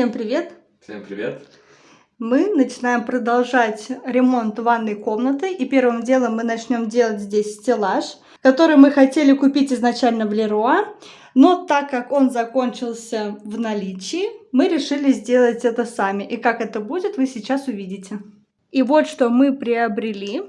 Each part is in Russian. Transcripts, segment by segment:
Всем привет! Всем привет! Мы начинаем продолжать ремонт ванной комнаты. И первым делом мы начнем делать здесь стеллаж, который мы хотели купить изначально в Леруа. Но так как он закончился в наличии, мы решили сделать это сами. И как это будет, вы сейчас увидите. И вот что мы приобрели.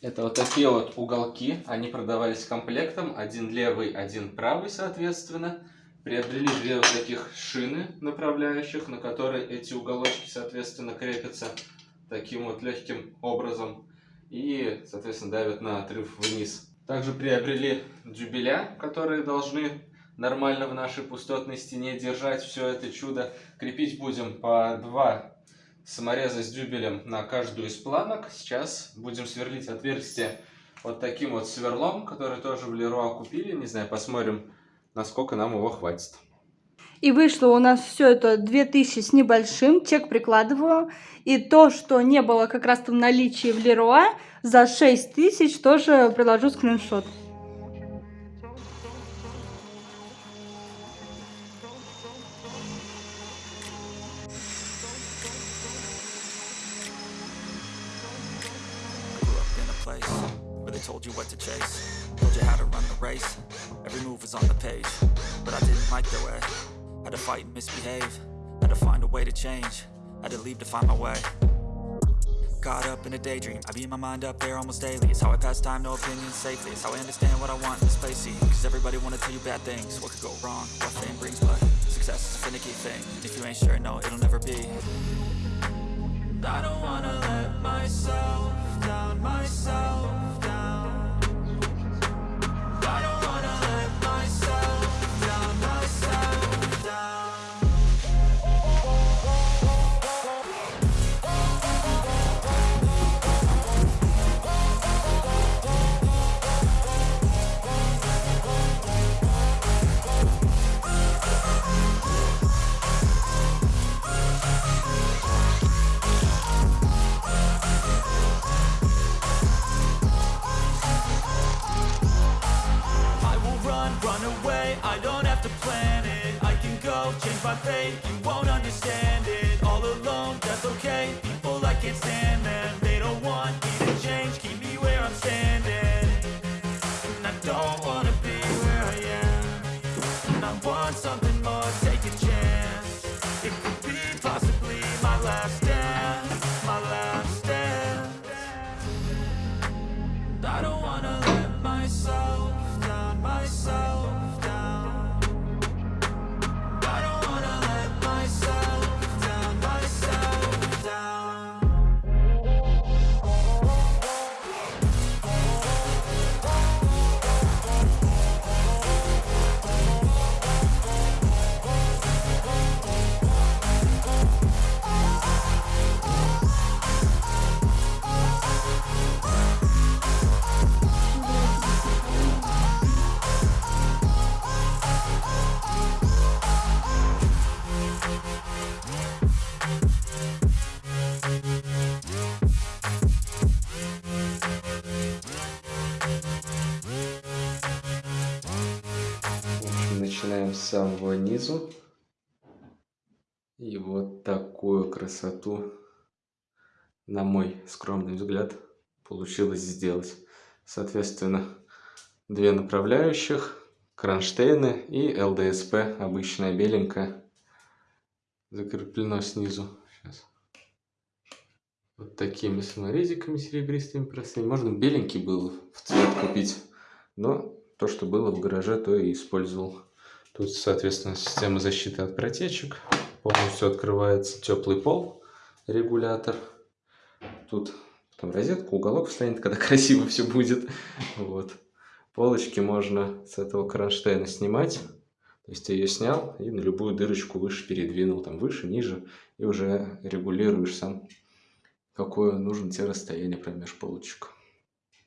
Это вот такие вот уголки. Они продавались комплектом. Один левый, один правый, соответственно. Приобрели две вот таких шины направляющих, на которые эти уголочки, соответственно, крепятся таким вот легким образом. И, соответственно, давят на отрыв вниз. Также приобрели дюбеля, которые должны нормально в нашей пустотной стене держать все это чудо. Крепить будем по два самореза с дюбелем на каждую из планок. Сейчас будем сверлить отверстие вот таким вот сверлом, который тоже в Леруа купили. Не знаю, посмотрим, насколько нам его хватит. И вышло у нас все это 2000 с небольшим, чек прикладываю. И то, что не было как раз в наличии в Леруа, за 6000 тоже приложу скриншот. told you what to chase Told you how to run the race. Every move was on the page. But I didn't like the way Had to fight and misbehave. Had to find a way to change. Had to leave to find my way. Caught up in a daydream. I beat my mind up there almost daily. It's how I pass time, no opinions safely. It's how I understand what I want in this place. See, Cause everybody wanna tell you bad things. What could go wrong, what fame brings But success is a finicky thing. And If you ain't sure, no, it'll never be. I don't wanna let myself down myself Change my fate, you won't understand it. All alone, that's okay. People, I can't stand them They don't want me to change. Keep me where I'm standing. And I don't wanna be where I am. And I want something more, take a chance. It could be possibly my last day начинаем с самого низу. И вот такую красоту, на мой скромный взгляд, получилось сделать. Соответственно, две направляющих, кронштейны и ЛДСП, обычная беленькая, закреплено снизу. Сейчас. Вот такими саморезиками серебристыми простыми. Можно беленький был в цвет купить, но то, что было в гараже, то и использовал. Тут, соответственно, система защиты от протечек. Полностью открывается теплый пол, регулятор. Тут потом розетка, уголок встанет, когда красиво все будет. Вот. Полочки можно с этого кронштейна снимать. То есть ты ее снял и на любую дырочку выше передвинул, там выше, ниже, и уже регулируешь сам, какое нужно тебе расстояние промеж полочек.